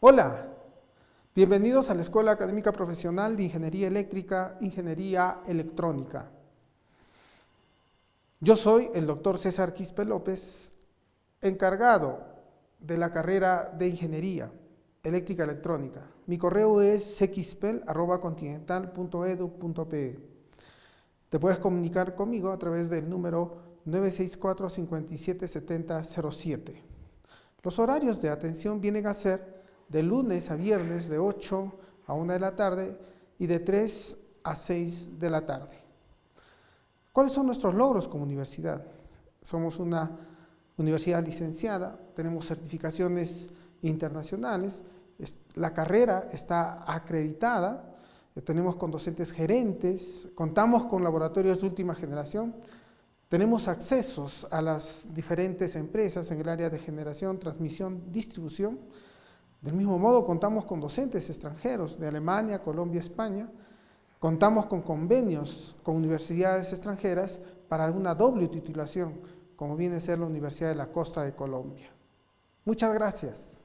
Hola, bienvenidos a la Escuela Académica Profesional de Ingeniería Eléctrica, Ingeniería Electrónica. Yo soy el doctor César Quispe López, encargado de la carrera de Ingeniería Eléctrica Electrónica. Mi correo es cquispel.continental.edu.pe. Te puedes comunicar conmigo a través del número 964 577007 Los horarios de atención vienen a ser de lunes a viernes de 8 a 1 de la tarde y de 3 a 6 de la tarde. ¿Cuáles son nuestros logros como universidad? Somos una universidad licenciada, tenemos certificaciones internacionales, la carrera está acreditada, eh, tenemos con docentes gerentes, contamos con laboratorios de última generación, tenemos accesos a las diferentes empresas en el área de generación, transmisión, distribución, del mismo modo, contamos con docentes extranjeros de Alemania, Colombia, España. Contamos con convenios con universidades extranjeras para alguna doble titulación, como viene a ser la Universidad de la Costa de Colombia. Muchas gracias.